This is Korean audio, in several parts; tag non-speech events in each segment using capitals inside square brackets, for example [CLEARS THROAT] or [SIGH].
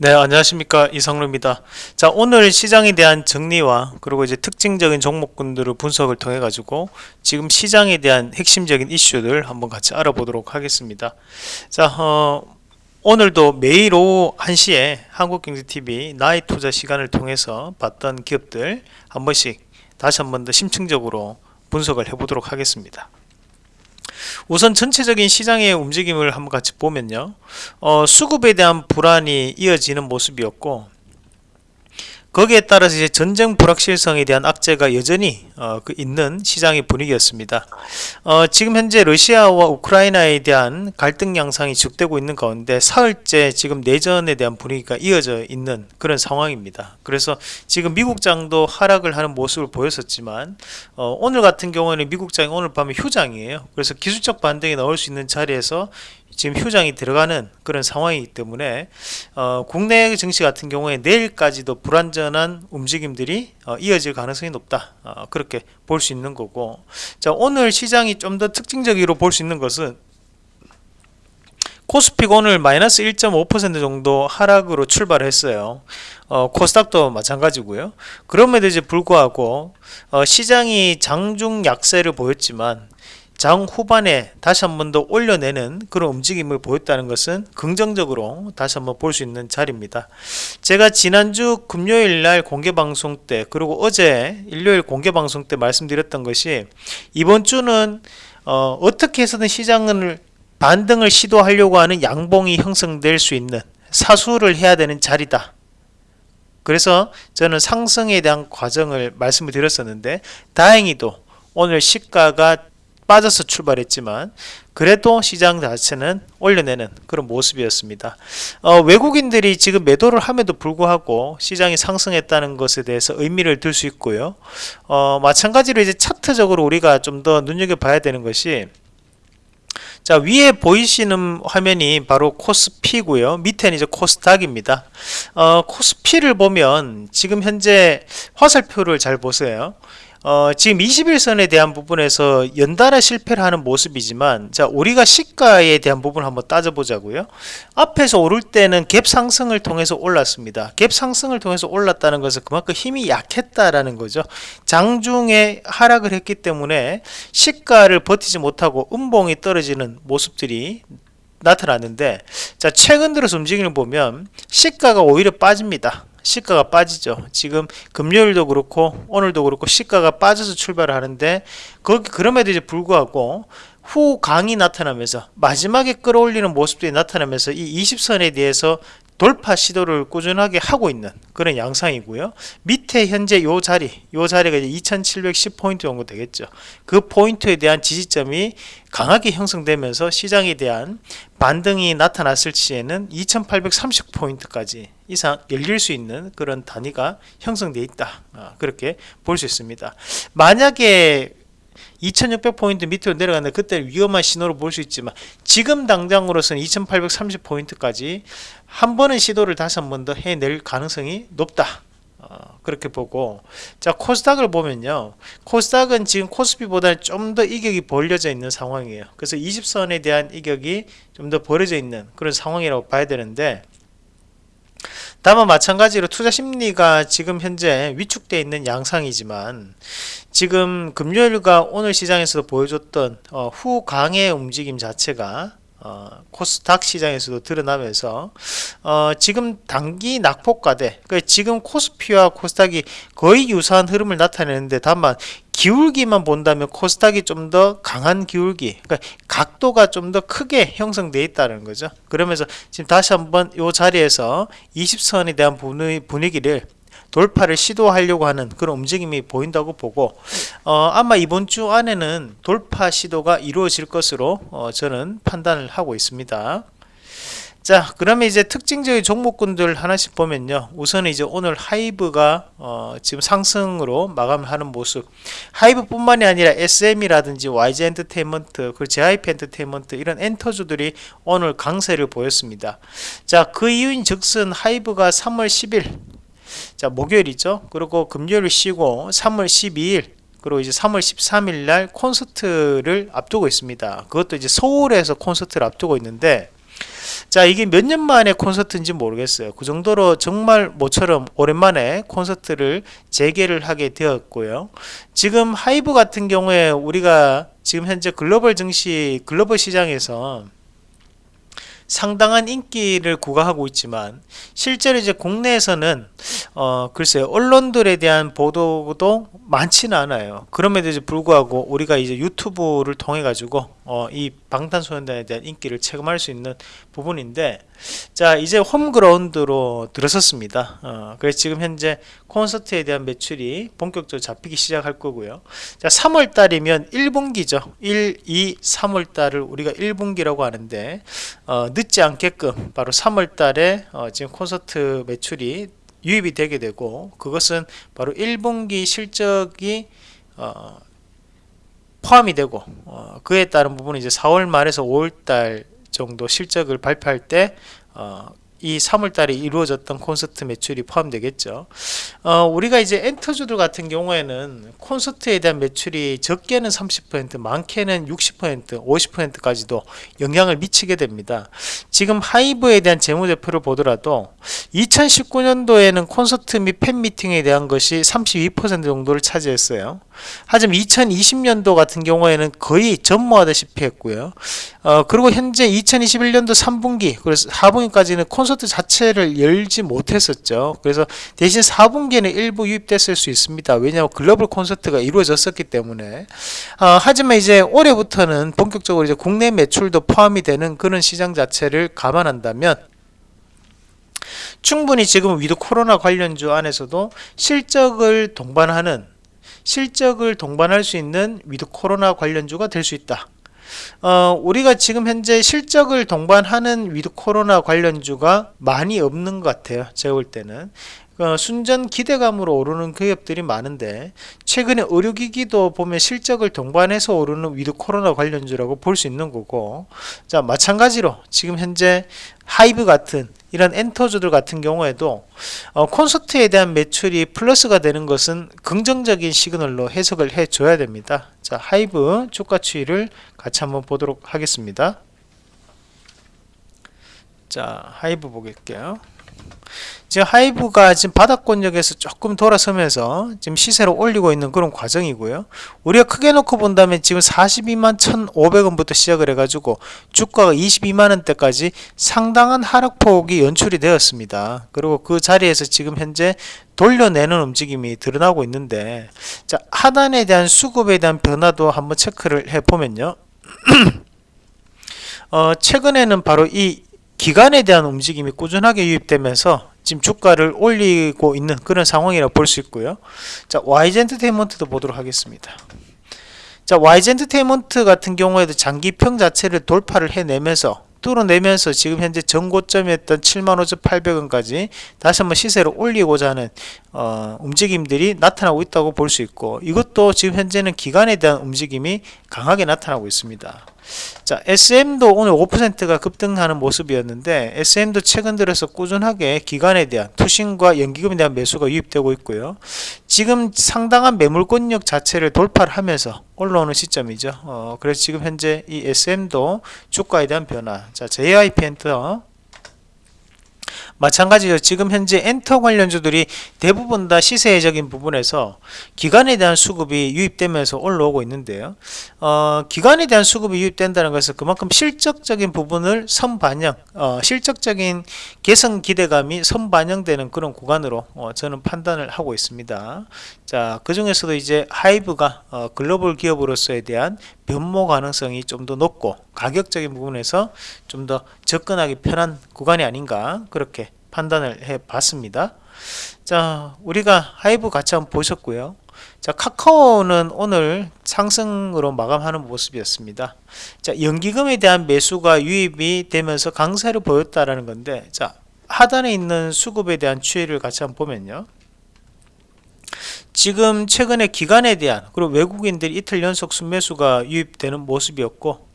네, 안녕하십니까. 이성루입니다. 자, 오늘 시장에 대한 정리와 그리고 이제 특징적인 종목군들을 분석을 통해 가지고 지금 시장에 대한 핵심적인 이슈들 한번 같이 알아보도록 하겠습니다. 자, 어, 오늘도 매일 오후 1시에 한국경제TV 나의 투자 시간을 통해서 봤던 기업들 한 번씩 다시 한 번 더 심층적으로 분석을 해보도록 하겠습니다. 우선 전체적인 시장의 움직임을 한번 같이 보면요. 어, 수급에 대한 불안이 이어지는 모습이었고 거기에 따라서 이제 전쟁 불확실성에 대한 악재가 여전히 어, 그 있는 시장의 분위기였습니다. 어, 지금 현재 러시아와 우크라이나에 대한 갈등 양상이 지속되고 있는 가운데 사흘째 지금 내전에 대한 분위기가 이어져 있는 그런 상황입니다. 그래서 지금 미국장도 하락을 하는 모습을 보였었지만 어, 오늘 같은 경우에는 미국장이 오늘 밤에 휴장이에요. 그래서 기술적 반등이 나올 수 있는 자리에서 지금 휴장이 들어가는 그런 상황이기 때문에 어, 국내 증시 같은 경우에 내일까지도 불안전한 움직임들이 어, 이어질 가능성이 높다 어, 그렇게 볼 수 있는 거고 자 오늘 시장이 좀 더 특징적으로 볼 수 있는 것은 코스피가 오늘 마이너스 1.5% 정도 하락으로 출발했어요. 어, 코스닥도 마찬가지고요. 그럼에도 이제 불구하고 어, 시장이 장중 약세를 보였지만 장 후반에 다시 한 번 더 올려내는 그런 움직임을 보였다는 것은 긍정적으로 다시 한번 볼 수 있는 자리입니다. 제가 지난주 금요일 날 공개 방송 때 그리고 어제 일요일 공개 방송 때 말씀드렸던 것이 이번 주는 어, 떻게 해서든 시장을 반등을 시도하려고 하는 양봉이 형성될 수 있는 사수를 해야 되는 자리다. 그래서 저는 상승에 대한 과정을 말씀을 드렸었는데 다행히도 오늘 시가가 빠져서 출발했지만 그래도 시장 자체는 올려내는 그런 모습이었습니다. 어, 외국인들이 지금 매도를 함에도 불구하고 시장이 상승했다는 것에 대해서 의미를 둘 수 있고요. 어, 마찬가지로 이제 차트적으로 우리가 좀 더 눈여겨봐야 되는 것이 자 위에 보이시는 화면이 바로 코스피고요 밑에는 이제 코스닥입니다 어, 코스피를 보면 지금 현재 화살표를 잘 보세요 어, 지금 21선에 대한 부분에서 연달아 실패를 하는 모습이지만 자 우리가 시가에 대한 부분을 한번 따져보자고요. 앞에서 오를 때는 갭 상승을 통해서 올랐습니다. 갭 상승을 통해서 올랐다는 것은 그만큼 힘이 약했다라는 거죠. 장중에 하락을 했기 때문에 시가를 버티지 못하고 음봉이 떨어지는 모습들이 나타났는데 자 최근 들어서 움직임을 보면 시가가 오히려 빠집니다 시가가 빠지죠. 지금 금요일도 그렇고 오늘도 그렇고 시가가 빠져서 출발을 하는데 거기 그럼에도 이제 불구하고 후 강이 나타나면서 마지막에 끌어올리는 모습들이 나타나면서 이 20선에 대해서 돌파 시도를 꾸준하게 하고 있는 그런 양상이고요. 밑에 현재 요 자리, 요 자리가 이제 2710포인트 정도 되겠죠. 그 포인트에 대한 지지점이 강하게 형성되면서 시장에 대한 반등이 나타났을 시에는 2830포인트까지 이상 열릴 수 있는 그런 단위가 형성되어 있다. 아, 그렇게 볼 수 있습니다. 만약에 2600포인트 밑으로 내려가는데 그때 위험한 신호로 볼 수 있지만 지금 당장으로서는 2830포인트까지 한 번은 시도를 다시 한 번 더 해낼 가능성이 높다 어, 그렇게 보고 자 코스닥을 보면요 코스닥은 지금 코스피보다는 좀 더 이격이 벌려져 있는 상황이에요 그래서 20선에 대한 이격이 좀 더 벌어져 있는 그런 상황이라고 봐야 되는데 다만 마찬가지로 투자 심리가 지금 현재 위축되어 있는 양상이지만 지금 금요일과 오늘 시장에서도 보여줬던 어, 후강의 움직임 자체가 어, 코스닥 시장에서도 드러나면서 어, 지금 단기 낙폭과대 그러니까 지금 코스피와 코스닥이 거의 유사한 흐름을 나타내는데 다만 기울기만 본다면 코스닥이 좀 더 강한 기울기 그러니까 각도가 좀 더 크게 형성되어 있다는 거죠. 그러면서 지금 다시 한번 이 자리에서 20선에 대한 분위기를 돌파를 시도하려고 하는 그런 움직임이 보인다고 보고 어, 아마 이번 주 안에는 돌파 시도가 이루어질 것으로 어, 저는 판단을 하고 있습니다. 자 그러면 이제 특징적인 종목군들 하나씩 보면요. 우선 이제 오늘 하이브가 어, 지금 상승으로 마감을 하는 모습. 하이브 뿐만이 아니라 SM이라든지 YG 엔터테인먼트 그리고 JYP 엔터테인먼트 이런 엔터주들이 오늘 강세를 보였습니다. 자 그 이유인 즉슨 하이브가 3월 10일 자 목요일이죠. 그리고 금요일 쉬고 3월 12일 그리고 이제 3월 13일 날 콘서트를 앞두고 있습니다. 그것도 이제 서울에서 콘서트를 앞두고 있는데 자 이게 몇 년 만에 콘서트인지 모르겠어요. 그 정도로 정말 모처럼 오랜만에 콘서트를 재개를 하게 되었고요. 지금 하이브 같은 경우에 우리가 지금 현재 글로벌 증시 글로벌 시장에서 상당한 인기를 구가하고 있지만 실제로 이제 국내에서는 어 글쎄요 언론들에 대한 보도도 많지는 않아요. 그럼에도 불구하고 우리가 이제 유튜브를 통해 가지고 어 이 방탄소년단에 대한 인기를 체감할 수 있는 부분인데 자 이제 홈그라운드로 들어섰습니다. 어, 그래서 지금 현재 콘서트에 대한 매출이 본격적으로 잡히기 시작할 거고요. 자 3월 달이면 1분기죠. 1, 2, 3월 달을 우리가 1분기라고 하는데 어, 늦지 않게끔 바로 3월 달에 어, 지금 콘서트 매출이 유입이 되게 되고 그것은 바로 1분기 실적이 어, 포함이 되고 어, 그에 따른 부분은 이제 4월 말에서 5월 달 정도 실적을 발표할 때 어, 이 3월달에 이루어졌던 콘서트 매출이 포함되겠죠. 어, 우리가 이제 엔터주들 같은 경우에는 콘서트에 대한 매출이 적게는 30%, 많게는 60%, 50%까지도 영향을 미치게 됩니다. 지금 하이브에 대한 재무제표를 보더라도 2019년도에는 콘서트 및 팬미팅에 대한 것이 32% 정도를 차지했어요. 하지만 2020년도 같은 경우에는 거의 전무하다시피 했고요. 어, 그리고 현재 2021년도 3분기, 그래서 4분기까지는 콘서트 자체를 열지 못했었죠. 그래서 대신 4분기에는 일부 유입됐을 수 있습니다. 왜냐하면 글로벌 콘서트가 이루어졌었기 때문에. 어, 하지만 이제 올해부터는 본격적으로 이제 국내 매출도 포함이 되는 그런 시장 자체를 감안한다면 충분히 지금 위드 코로나 관련주 안에서도 실적을 동반하는 실적을 동반할 수 있는 위드 코로나 관련주가 될 수 있다. 어, 우리가 지금 현재 실적을 동반하는 위드 코로나 관련주가 많이 없는 것 같아요. 제가 볼 때는. 어, 순전 기대감으로 오르는 기업들이 많은데 최근에 의료기기도 보면 실적을 동반해서 오르는 위드 코로나 관련주라고 볼 수 있는 거고 자 마찬가지로 지금 현재 하이브 같은 이런 엔터주들 같은 경우에도 어, 콘서트에 대한 매출이 플러스가 되는 것은 긍정적인 시그널로 해석을 해 줘야 됩니다. 자 하이브 주가 추이를 같이 한번 보도록 하겠습니다. 자 하이브 보겠게요 지금 하이브가 지금 바닥권역에서 조금 돌아서면서 지금 시세를 올리고 있는 그런 과정이고요. 우리가 크게 놓고 본다면 지금 42만 1,500원부터 시작을 해가지고 주가가 22만 원대까지 상당한 하락폭이 연출이 되었습니다. 그리고 그 자리에서 지금 현재 돌려내는 움직임이 드러나고 있는데 자 하단에 대한 수급에 대한 변화도 한번 체크를 해보면요. [CLEARS THROAT] 어, 최근에는 바로 이 기간에 대한 움직임이 꾸준하게 유입되면서 지금 주가를 올리고 있는 그런 상황이라고 볼 수 있고요. 자, YG 엔터테인먼트도 보도록 하겠습니다. 자, YG 엔터테인먼트 같은 경우에도 장기평 자체를 돌파를 해내면서 뚫어내면서 지금 현재 전고점이었던 75,800원까지 다시 한번 시세를 올리고자 하는 어, 움직임들이 나타나고 있다고 볼 수 있고 이것도 지금 현재는 기간에 대한 움직임이 강하게 나타나고 있습니다. 자, SM도 오늘 5%가 급등하는 모습이었는데 SM도 최근 들어서 꾸준하게 기관에 대한 투신과 연기금에 대한 매수가 유입되고 있고요. 지금 상당한 매물권역 자체를 돌파를 하면서 올라오는 시점이죠. 어, 그래서 지금 현재 이 SM도 주가에 대한 변화. 자, JYP 엔터 마찬가지로 지금 현재 엔터 관련주들이 대부분 다 시세적인 부분에서 기간에 대한 수급이 유입되면서 올라오고 있는데요. 어, 기간에 대한 수급이 유입된다는 것은 그만큼 실적적인 부분을 선반영, 어, 실적적인 개선 기대감이 선반영되는 그런 구간으로 어, 저는 판단을 하고 있습니다. 자, 그 중에서도 이제 하이브가 어, 글로벌 기업으로서에 대한 변모 가능성이 좀 더 높고 가격적인 부분에서 좀 더 접근하기 편한 구간이 아닌가 그렇게 판단을 해 봤습니다. 자 우리가 하이브 같이 한번 보셨고요. 자 카카오는 오늘 상승으로 마감하는 모습이었습니다. 자 연기금에 대한 매수가 유입이 되면서 강세를 보였다라는 건데 자 하단에 있는 수급에 대한 추이를 같이 한번 보면요. 지금 최근에 기간에 대한 그리고 외국인들이 이틀 연속 순매수가 유입되는 모습이었고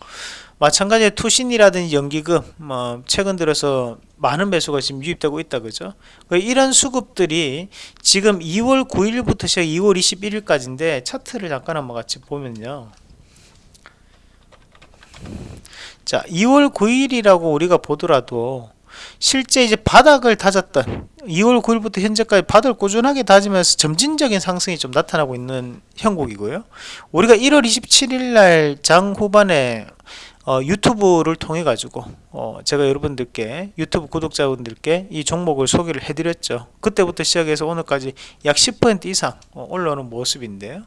마찬가지로 투신이라든지 연기금 뭐 최근 들어서 많은 매수가 지금 유입되고 있다 그죠 그 이런 수급들이 지금 2월 9일부터 시작 2월 21일까지인데 차트를 잠깐 한번 같이 보면요 자 2월 9일이라고 우리가 보더라도 실제 이제 바닥을 다졌던 2월 9일부터 현재까지 바닥을 꾸준하게 다지면서 점진적인 상승이 좀 나타나고 있는 형국이고요. 우리가 1월 27일 날 장 후반에 어, 유튜브를 통해 가지고 어, 제가 여러분들께 유튜브 구독자분들께 이 종목을 소개를 해드렸죠. 그때부터 시작해서 오늘까지 약 10% 이상 어, 올라오는 모습인데요.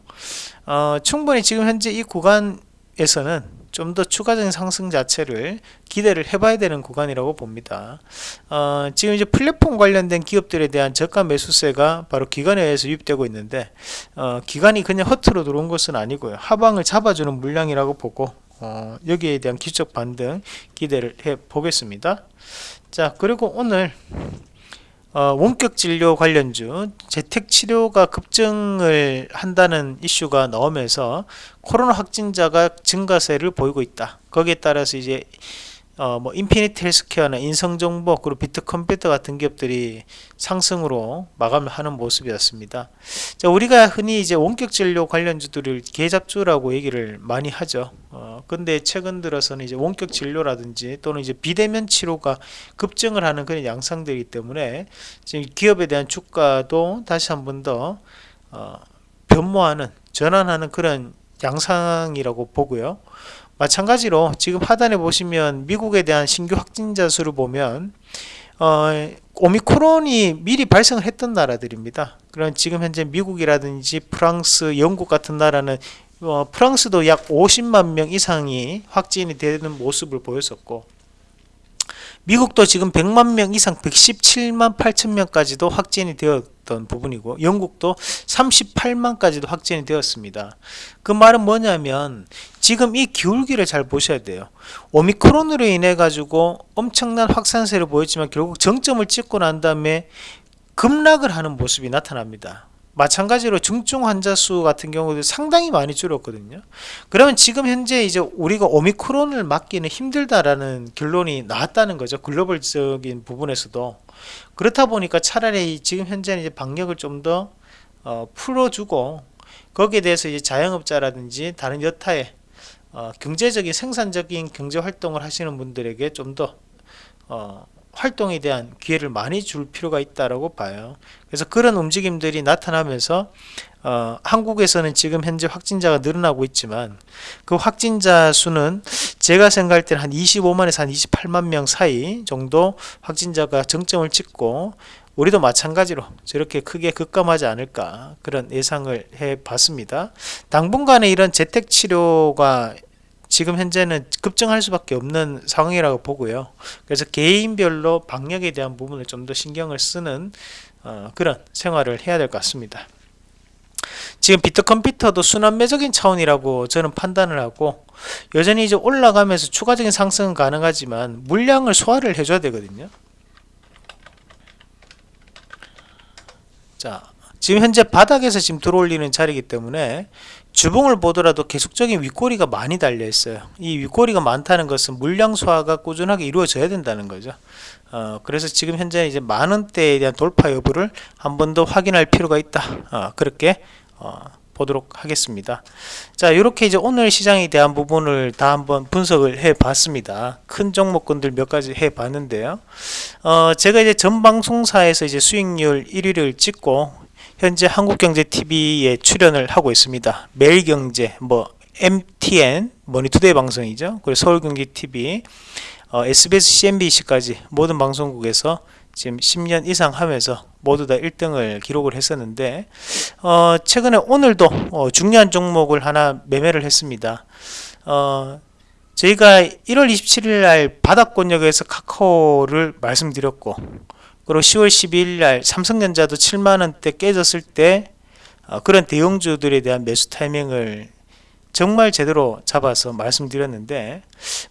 어, 충분히 지금 현재 이 구간에서는 좀 더 추가적인 상승 자체를 기대를 해봐야 되는 구간이라고 봅니다. 어, 지금 이제 플랫폼 관련된 기업들에 대한 저가 매수세가 바로 기관에 의해서 유입되고 있는데 어, 기관이 그냥 허투루 들어온 것은 아니고요. 하방을 잡아주는 물량이라고 보고 어, 여기에 대한 기술적 반등 기대를 해 보겠습니다. 자 그리고 오늘 어, 원격 진료 관련주 재택 치료가 급증을 한다는 이슈가 나오면서 코로나 확진자가 증가세를 보이고 있다. 거기에 따라서 이제 어, 뭐 인피니트 헬스케어나 인성정보 그리고 비트컴퓨터 같은 기업들이 상승으로 마감을 하는 모습이었습니다. 자, 우리가 흔히 이제 원격 진료 관련주들을 계잡주라고 얘기를 많이 하죠. 어, 근데 최근 들어서는 이제 원격 진료라든지 또는 이제 비대면 치료가 급증을 하는 그런 양상들이기 때문에 지금 기업에 대한 주가도 다시 한 번 더 어, 변모하는 전환하는 그런 양상이라고 보고요. 마찬가지로 지금 하단에 보시면 미국에 대한 신규 확진자 수를 보면 어, 오미크론이 미리 발생을 했던 나라들입니다. 그런 지금 현재 미국이라든지 프랑스, 영국 같은 나라는 어, 프랑스도 약 50만 명 이상이 확진이 되는 모습을 보였었고 미국도 지금 100만 명 이상 117만 8천 명까지도 확진이 되었던 부분이고 영국도 38만까지도 확진이 되었습니다. 그 말은 뭐냐면 지금 이 기울기를 잘 보셔야 돼요. 오미크론으로 인해 가지고 엄청난 확산세를 보였지만 결국 정점을 찍고 난 다음에 급락을 하는 모습이 나타납니다. 마찬가지로 중증 환자 수 같은 경우도 상당히 많이 줄었거든요. 그러면 지금 현재 이제 우리가 오미크론을 막기는 힘들다라는 결론이 나왔다는 거죠. 글로벌적인 부분에서도 그렇다 보니까 차라리 지금 현재는 이제 방역을 좀더 어, 풀어주고 거기에 대해서 이제 자영업자라든지 다른 여타의 어, 경제적인 생산적인 경제 활동을 하시는 분들에게 좀더 어, 활동에 대한 기회를 많이 줄 필요가 있다라고 봐요. 그래서 그런 움직임들이 나타나면서 어, 한국에서는 지금 현재 확진자가 늘어나고 있지만 그 확진자 수는 제가 생각할 때는 한 25만에서 한 28만 명 사이 정도 확진자가 정점을 찍고 우리도 마찬가지로 저렇게 크게 급감하지 않을까 그런 예상을 해 봤습니다. 당분간의 이런 재택치료가 지금 현재는 급증할 수밖에 없는 상황이라고 보고요. 그래서 개인별로 방역에 대한 부분을 좀 더 신경을 쓰는 어, 그런 생활을 해야 될 것 같습니다. 지금 비트컴퓨터도 순환매적인 차원이라고 저는 판단을 하고 여전히 이제 올라가면서 추가적인 상승은 가능하지만 물량을 소화를 해줘야 되거든요. 자, 지금 현재 바닥에서 지금 들어올리는 자리이기 때문에 주봉을 보더라도 계속적인 윗꼬리가 많이 달려 있어요. 이 윗꼬리가 많다는 것은 물량 소화가 꾸준하게 이루어져야 된다는 거죠. 어, 그래서 지금 현재 이제 만원대에 대한 돌파 여부를 한 번 더 확인할 필요가 있다. 어, 그렇게 어, 보도록 하겠습니다. 자 이렇게 이제 오늘 시장에 대한 부분을 다 한번 분석을 해 봤습니다. 큰 종목군들 몇 가지 해 봤는데요. 어, 제가 이제 전 방송사에서 이제 수익률 1위를 찍고 현재 한국경제TV에 출연을 하고 있습니다. 매일경제, 뭐 MTN, 머니투데이 방송이죠. 그리고 서울경제TV, 어, SBS, CNBC까지 모든 방송국에서 지금 10년 이상 하면서 모두 다 1등을 기록을 했었는데 어, 최근에 오늘도 어, 중요한 종목을 하나 매매를 했습니다. 어, 저희가 1월 27일 날 바닥권역에서 카카오를 말씀드렸고 그리고 10월 12일 날 삼성전자도 7만원대 깨졌을 때 어, 그런 대형주들에 대한 매수 타이밍을 정말 제대로 잡아서 말씀드렸는데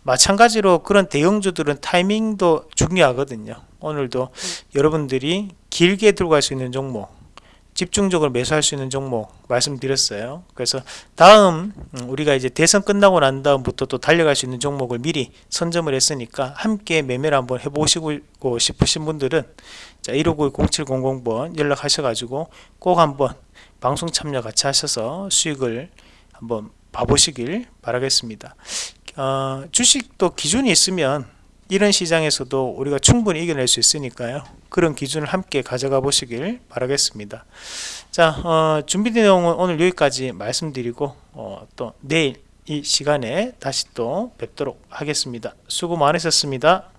마찬가지로 그런 대형주들은 타이밍도 중요하거든요. 오늘도 여러분들이 길게 들고 갈 수 있는 종목 집중적으로 매수할 수 있는 종목 말씀드렸어요. 그래서 다음 음, 우리가 이제 대선 끝나고 난 다음부터 또 달려갈 수 있는 종목을 미리 선점을 했으니까 함께 매매를 한번 해보시고 싶으신 분들은 자 159-0700번 연락하셔가지고 꼭 한번 방송 참여 같이 하셔서 수익을 한번 봐보시길 바라겠습니다. 어, 주식도 기준이 있으면 이런 시장에서도 우리가 충분히 이겨낼 수 있으니까요. 그런 기준을 함께 가져가 보시길 바라겠습니다. 자, 어, 준비된 내용은 오늘 여기까지 말씀드리고 어, 또 내일 이 시간에 다시 또 뵙도록 하겠습니다. 수고 많으셨습니다.